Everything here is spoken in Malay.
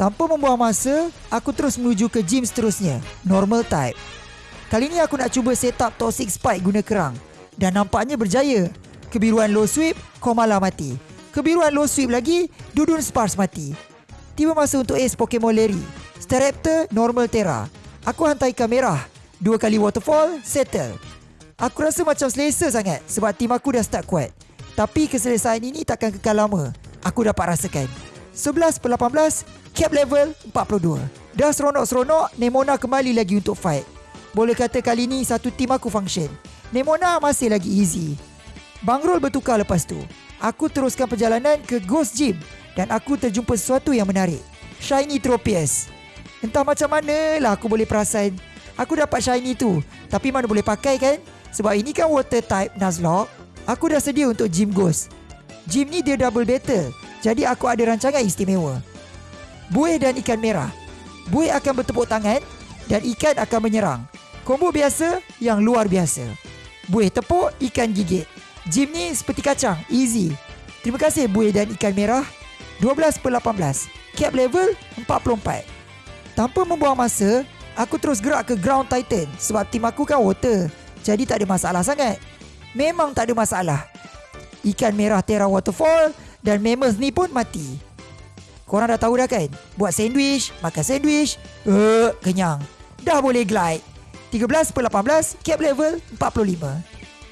Tanpa membuang masa, aku terus menuju ke gym seterusnya, normal type. Kali ni aku nak cuba set up toxic spike guna kerang. Dan nampaknya berjaya. Kebiruan low sweep, Komala mati. Kebiruan low sweep lagi, Dudun Spars mati. Tiba masa untuk ace Pokemon Larry. Staraptor, normal Terra. Aku hantar ikan merah. Dua kali waterfall, settle. Aku rasa macam selesa sangat sebab tim aku dah start kuat. Tapi keselesaan ini takkan kekal lama. Aku dapat rasakan. 11 per 18, cap level 42. Dah seronok-seronok, Nemona kembali lagi untuk fight. Boleh kata kali ni satu tim aku function. Nemona masih lagi easy. Bang Rol bertukar lepas tu. Aku teruskan perjalanan ke Ghost Gym dan aku terjumpa sesuatu yang menarik. Shiny Tropius. Entah macam mana lah aku boleh perasan. Aku dapat shiny tu. Tapi mana boleh pakai kan? Sebab ini kan water type Nuzlocke. Aku dah sedia untuk gym Ghost. Gym ni dia double battle. Jadi aku ada rancangan istimewa. Buih dan ikan merah. Buih akan bertepuk tangan dan ikan akan menyerang. Combo biasa yang luar biasa. Buih tepuk, ikan gigit. Gym ni seperti kacang, easy. Terima kasih buih dan ikan merah. 12 per 18. Cap level 44. Tanpa membuang masa, aku terus gerak ke ground titan sebab tim aku kan water. Jadi tak ada masalah sangat. Memang tak ada masalah. Ikan merah Terra Waterfall dan Mammoth ni pun mati. Korang dah tahu dah kan? Buat sandwich, makan sandwich. Uh, kenyang. Dah boleh glide. 13 per 18, cap level 45.